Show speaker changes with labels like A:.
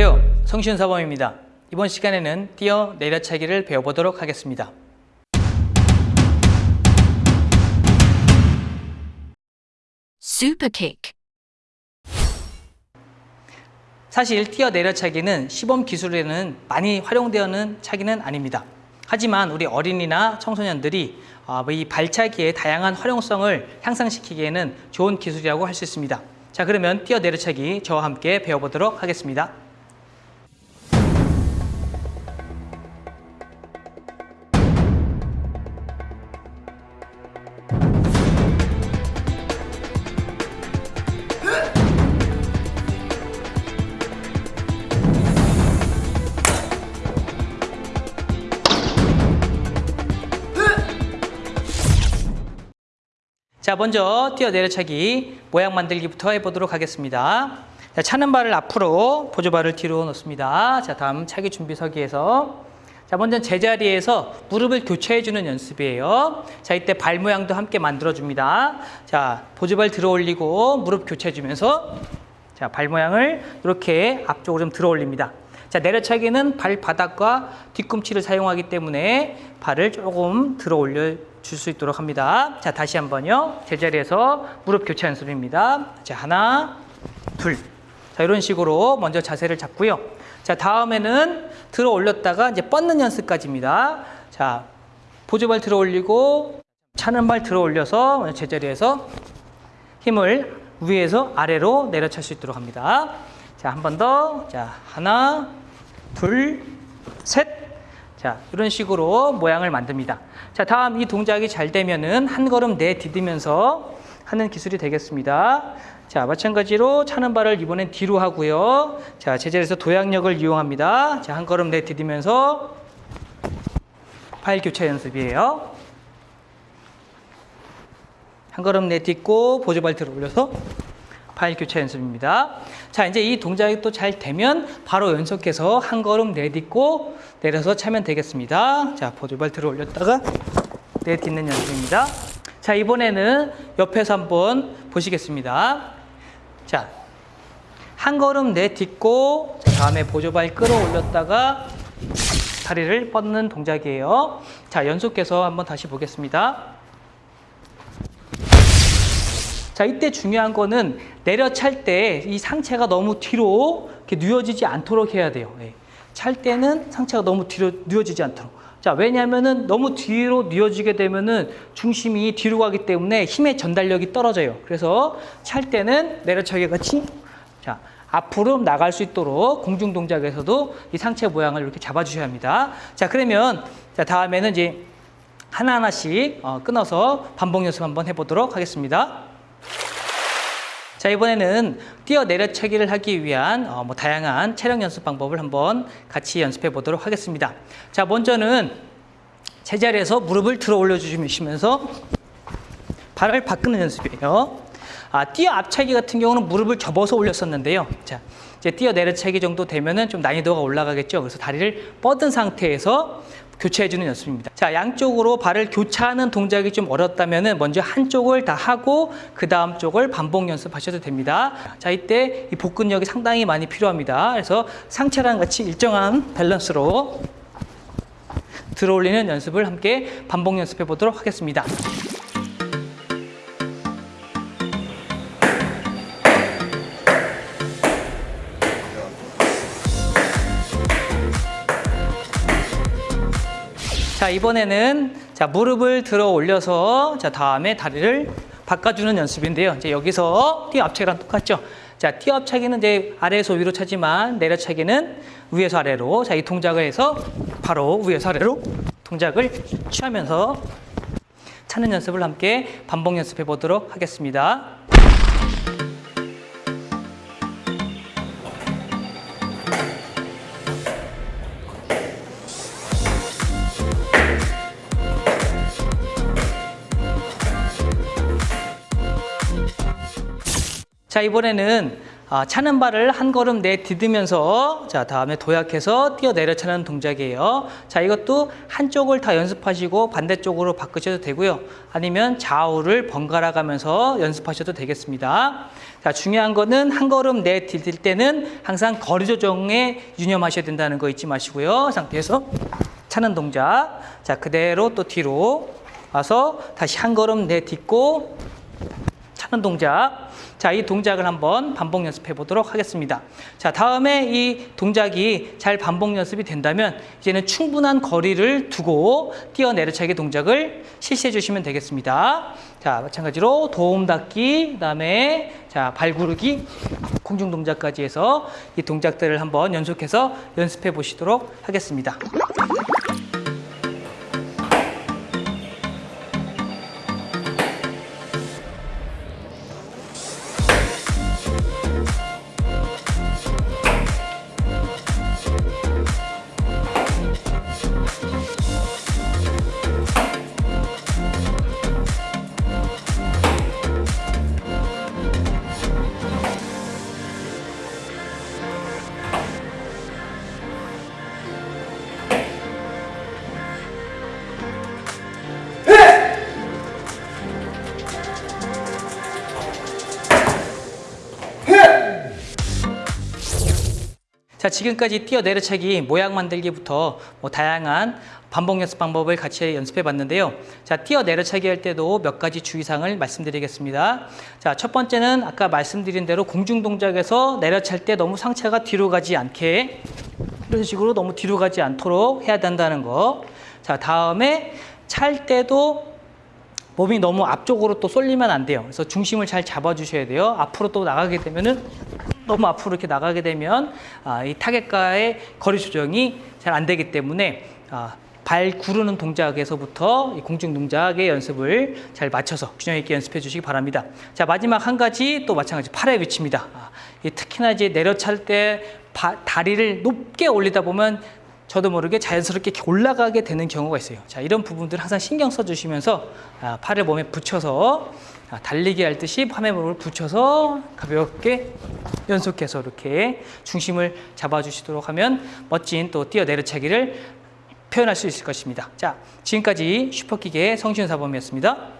A: 안녕하세요. 성시훈 사범입니다. 이번 시간에는 뛰어 내려차기를 배워보도록 하겠습니다.
B: Super kick.
A: 사실 뛰어 내려차기는 시범 기술에는 많이 활용되는 차기는 아닙니다. 하지만 우리 어린이나 청소년들이 아, 이 발차기의 다양한 활용성을 향상시키기에는 좋은 기술이라고 할 수 있습니다. 자, 그러면 뛰어 내려차기 저와 함께 배워보도록 하겠습니다. 자, 먼저 뛰어 내려차기 모양 만들기부터 해보도록 하겠습니다. 자, 차는 발을 앞으로, 보조발을 뒤로 놓습니다. 자, 다음 차기 준비 서기에서 자, 먼저 제자리에서 무릎을 교차해주는 연습이에요. 자, 이때 발 모양도 함께 만들어줍니다. 자, 보조발 들어 올리고 무릎 교차해주면서 자, 발 모양을 이렇게 앞쪽으로 좀 들어 올립니다. 자, 내려차기는 발바닥과 뒤꿈치를 사용하기 때문에 발을 조금 들어 올려 줄 수 있도록 합니다. 자, 다시 한번요. 제자리에서 무릎 교차 연습입니다. 자, 하나, 둘. 자, 이런 식으로 먼저 자세를 잡고요. 자, 다음에는 들어 올렸다가 이제 뻗는 연습까지입니다. 자, 보조발 들어 올리고 차는 발 들어 올려서 제자리에서 힘을 위에서 아래로 내려찰 수 있도록 합니다. 자, 한 번 더. 자, 하나, 둘, 셋. 자, 이런 식으로 모양을 만듭니다. 자, 다음 이 동작이 잘 되면은 한 걸음 내디디면서 하는 기술이 되겠습니다. 자, 마찬가지로 차는 발을 이번엔 뒤로 하고요. 자, 제자리에서 도약력을 이용합니다. 자, 한 걸음 내디디면서 팔 교차 연습이에요. 한 걸음 내딛고 보조발 들어 올려서 파일 교차 연습입니다. 자, 이제 이 동작이 또 잘 되면 바로 연속해서 한 걸음 내딛고 내려서 차면 되겠습니다. 자, 보조발 들어 올렸다가 내딛는 연습입니다. 자, 이번에는 옆에서 한번 보시겠습니다. 자, 한 걸음 내딛고 다음에 보조발 끌어올렸다가 다리를 뻗는 동작이에요. 자, 연속해서 한번 다시 보겠습니다. 자, 이때 중요한 거는 내려찰 때 이 상체가 너무 뒤로 이렇게 누워지지 않도록 해야 돼요. 네. 찰 때는 상체가 너무 뒤로 누워지지 않도록. 자, 왜냐하면은 너무 뒤로 누워지게 되면은 중심이 뒤로 가기 때문에 힘의 전달력이 떨어져요. 그래서 찰 때는 내려차기 같이 자, 앞으로 나갈 수 있도록 공중 동작에서도 이 상체 모양을 이렇게 잡아 주셔야 합니다. 자, 그러면 자, 다음에는 이제 하나하나씩 어, 끊어서 반복 연습 한번 해 보도록 하겠습니다. 자 이번에는 뛰어 내려차기를 하기 위한 어, 뭐 다양한 체력 연습 방법을 한번 같이 연습해 보도록 하겠습니다. 자 먼저는 제자리에서 무릎을 들어 올려주시면서 발을 바꾸는 연습이에요. 아, 뛰어 앞차기 같은 경우는 무릎을 접어서 올렸었는데요. 자 이제 뛰어 내려차기 정도 되면은 좀 난이도가 올라가겠죠. 그래서 다리를 뻗은 상태에서 교차해주는 연습입니다. 자, 양쪽으로 발을 교차하는 동작이 좀 어렵다면 먼저 한쪽을 다 하고 그 다음 쪽을 반복 연습하셔도 됩니다. 자, 이때 이 복근력이 상당히 많이 필요합니다. 그래서 상체랑 같이 일정한 밸런스로 들어올리는 연습을 함께 반복 연습해 보도록 하겠습니다. 자 이번에는 자 무릎을 들어 올려서 자 다음에 다리를 바꿔주는 연습인데요. 이제 여기서 뛰어 앞차기랑 똑같죠. 자 뛰어 앞차기는 이제 아래에서 위로 차지만 내려차기는 위에서 아래로 자 이 동작을 해서 바로 위에서 아래로 동작을 취하면서 차는 연습을 함께 반복 연습해 보도록 하겠습니다. 자 이번에는 아, 차는 발을 한 걸음 내디디면서 자 다음에 도약해서 뛰어 내려 차는 동작이에요. 자 이것도 한쪽을 다 연습하시고 반대쪽으로 바꾸셔도 되고요. 아니면 좌우를 번갈아 가면서 연습하셔도 되겠습니다. 자 중요한 거는 한 걸음 내디딜 때는 항상 거리 조정에 유념하셔야 된다는 거 잊지 마시고요. 상태에서 차는 동작. 자 그대로 또 뒤로 와서 다시 한 걸음 내딛고 차는 동작. 자, 이 동작을 한번 반복 연습해 보도록 하겠습니다. 자, 다음에 이 동작이 잘 반복 연습이 된다면 이제는 충분한 거리를 두고 뛰어 내려차기 동작을 실시해 주시면 되겠습니다. 자, 마찬가지로 도움 닫기, 그다음에 자, 발구르기, 공중 동작까지 해서 이 동작들을 한번 연속해서 연습해 보시도록 하겠습니다. 자, 지금까지 뛰어 내려차기 모양 만들기부터 뭐 다양한 반복 연습 방법을 같이 연습해 봤는데요. 자, 뛰어 내려차기 할 때도 몇 가지 주의사항을 말씀드리겠습니다. 자, 첫 번째는 아까 말씀드린 대로 공중 동작에서 내려찰 때 너무 상체가 뒤로 가지 않게 이런 식으로 너무 뒤로 가지 않도록 해야 된다는 거. 자, 다음에 찰 때도 몸이 너무 앞쪽으로 또 쏠리면 안 돼요. 그래서 중심을 잘 잡아주셔야 돼요. 앞으로 또 나가게 되면은 너무 앞으로 이렇게 나가게 되면 아, 이 타겟과의 거리 조정이 잘 안 되기 때문에 아, 발 구르는 동작에서부터 이 공중 동작의 연습을 잘 맞춰서 균형 있게 연습해 주시기 바랍니다. 자 마지막 한 가지 또 마찬가지 팔의 위치입니다. 아, 이 특히나 이제 내려찰 때 바, 다리를 높게 올리다 보면 저도 모르게 자연스럽게 올라가게 되는 경우가 있어요. 자, 이런 부분들 항상 신경 써주시면서 아, 팔을 몸에 붙여서 아, 달리기 할 듯이 팔에 몸을 붙여서 가볍게 연속해서 이렇게 중심을 잡아주시도록 하면 멋진 또 뛰어 내려차기를 표현할 수 있을 것입니다. 자, 지금까지 슈퍼킥의 성시훈 사범이었습니다.